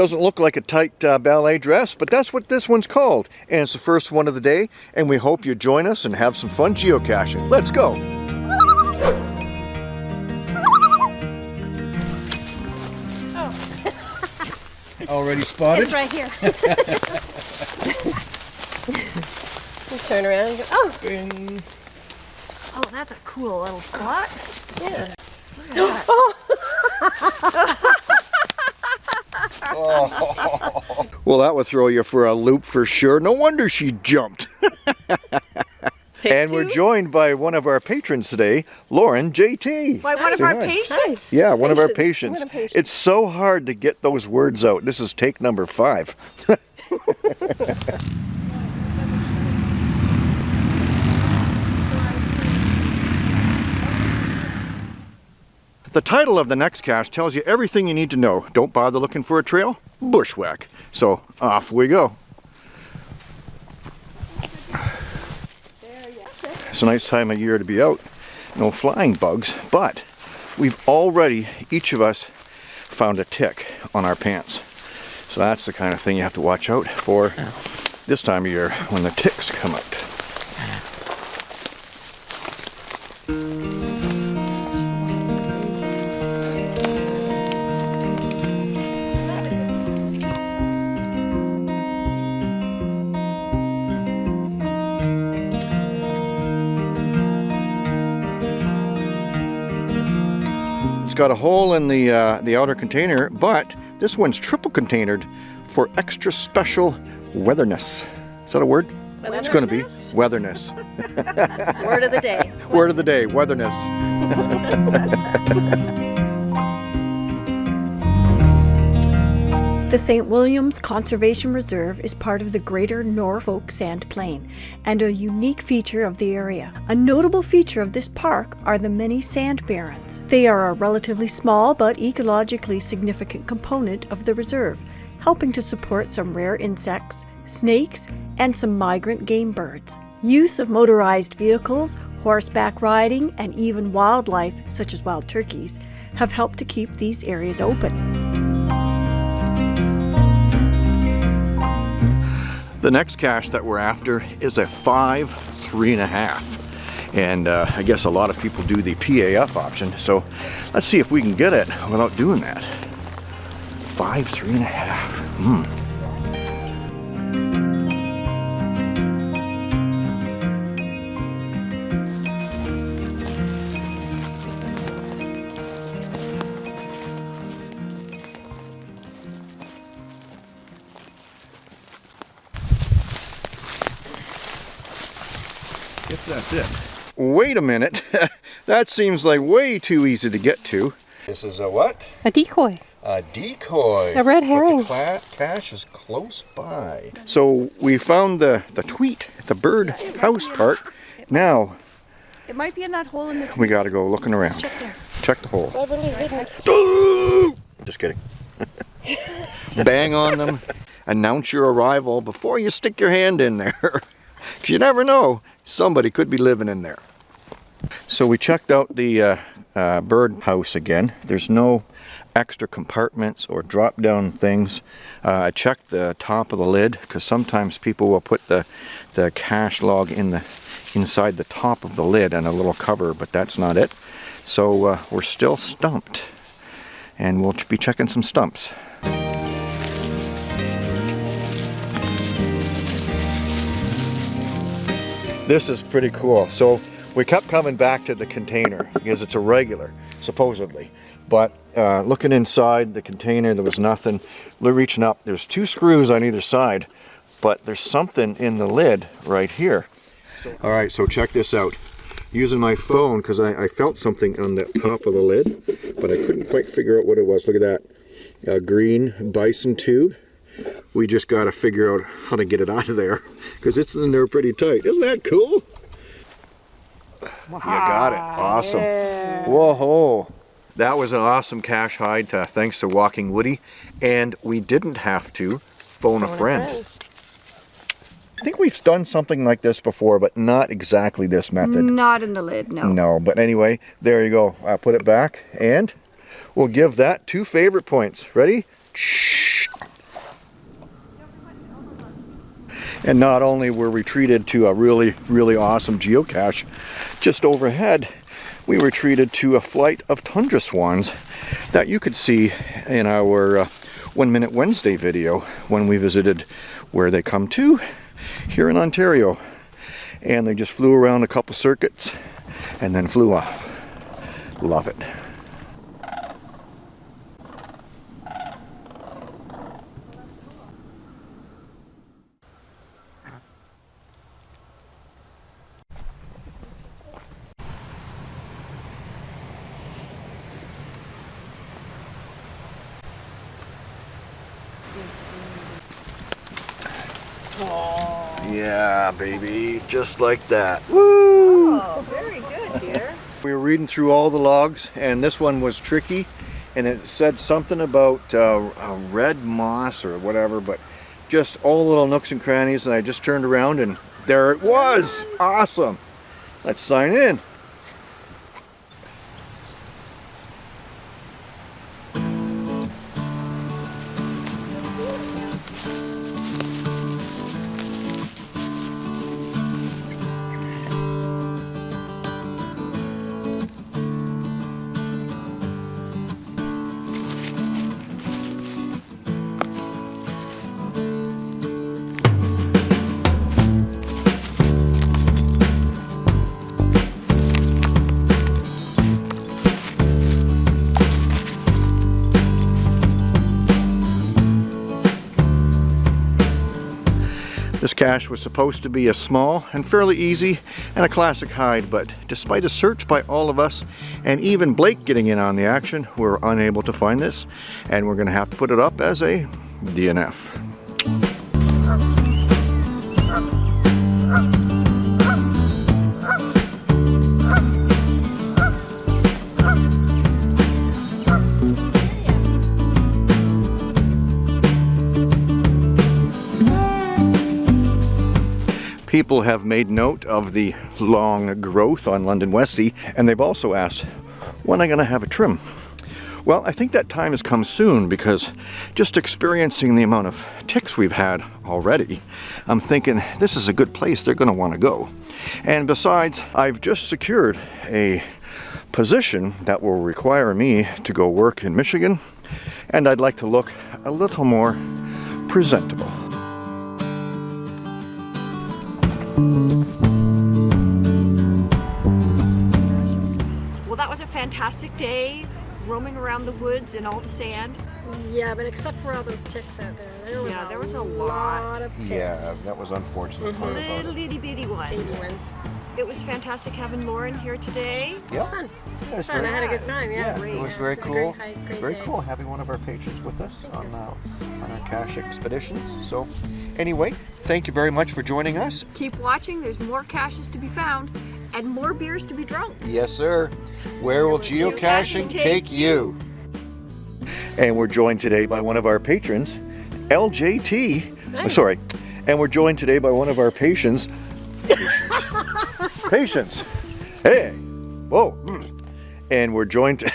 Doesn't look like a tight uh, ballet dress, but that's what this one's called. And it's the first one of the day, and we hope you join us and have some fun geocaching. Let's go! Already spotted? It's right here. you turn around and go, oh. Bing. Oh, that's a cool little spot. Yeah. Oh. Well, that would throw you for a loop for sure. No wonder she jumped. and we're joined by one of our patrons today, Lauren JT. By one of our hi. patients. Yeah, one of our Patients. patients. Patient. It's so hard to get those words out. This is take number five. The title of the next cast tells you everything you need to know. Don't bother looking for a trail, bushwhack. So off we go. It's a nice time of year to be out. No flying bugs, but we've already, each of us, found a tick on our pants. So that's the kind of thing you have to watch out for this time of year when the ticks come out. It's got a hole in the uh, the outer container, but this one's triple containered for extra special weatherness. Is that a word? It's going to be weatherness. Word of the day. Word of the day, weatherness. The St. Williams Conservation Reserve is part of the Greater Norfolk Sand Plain and a unique feature of the area. A notable feature of this park are the many sand barrens. They are a relatively small but ecologically significant component of the reserve, helping to support some rare insects, snakes, and some migrant game birds. Use of motorized vehicles, horseback riding, and even wildlife, such as wild turkeys, have helped to keep these areas open. The next cache that we're after is a five, three and a half. And uh, I guess a lot of people do the PAF option. So let's see if we can get it without doing that. Five, three and a half. Hmm. Guess that's it. Wait a minute. that seems like way too easy to get to. This is a what? A decoy. A decoy. A red herring. But herring. the cla- cache is close by. So we found the, the tweet at the bird house part. Now It might be in that hole in the we gotta go looking around. check there. Check the hole. Just kidding. Bang on them. Announce your arrival before you stick your hand in there. Because you never know, somebody could be living in there. So we checked out the uh, uh, bird house again. There's no extra compartments or drop down things. Uh, I checked the top of the lid because sometimes people will put the, the cache log in the inside the top of the lid and a little cover, but that's not it. So uh, we're still stumped. And we'll be checking some stumps. This is pretty cool. So we kept coming back to the container because it's a regular, supposedly. But uh, looking inside the container, there was nothing. We're reaching up. There's two screws on either side, but there's something in the lid right here. All right, so check this out. Using my phone because I, I felt something on the top of the lid, but I couldn't quite figure out what it was. Look at that, a green bison tube. We just got to figure out how to get it out of there because it's in there pretty tight. Isn't that cool? You got it. Awesome. Whoa. That was an awesome cache hide. Uh, thanks to Walking Woody. And we didn't have to phone, a, friend. I think we've done something like this before, but not exactly this method. Not in the lid, no. No, but anyway, there you go. I'll put it back and we'll give that two favorite points. Ready? And not only were we treated to a really, really awesome geocache just overhead, we were treated to a flight of tundra swans that you could see in our uh, One Minute Wednesday video when we visited where they come to here in Ontario. And they just flew around a couple circuits and then flew off. Love it. Yeah, baby, just like that. Woo! Oh, very good, dear. We were reading through all the logs, and this one was tricky, and it said something about uh, uh, red moss or whatever, but just all little nooks and crannies, and I just turned around, and there it was! Awesome! Let's sign in. Cache was supposed to be a small and fairly easy and a classic hide, but despite a search by all of us and even Blake getting in on the action, we're unable to find this and we're going to have to put it up as a DNF. People have made note of the long growth on London Westie, and they've also asked, when am going to have a trim? Well, I think that time has come soon because just experiencing the amount of ticks we've had already, I'm thinking this is a good place they're going to want to go. And besides, I've just secured a position that will require me to go work in Michigan, and I'd like to look a little more presentable. Well, that was a fantastic day, roaming around the woods and all the sand. Yeah, but except for all those ticks out there, there was, Yeah, a, there was a lot. lot of ticks. Yeah, that was unfortunate part Little itty bitty ones. Baby ones. It was fantastic having Lauren here today. It was fun. It was fun. I had a good time. Yeah. it was Yeah, very it was cool. great hike, great very day. cool having one of our patrons with us Thank on uh, on our cache expeditions. So, anyway, thank you very much for joining us. Keep watching, there's more caches to be found and more beers to be drunk. Yes, sir. Where will geocaching geocaching take take you? And we're joined today by one of our patrons, LJT. Hey. Sorry. And we're joined today by one of our patients. Patients. Hey. Whoa. And we're joined.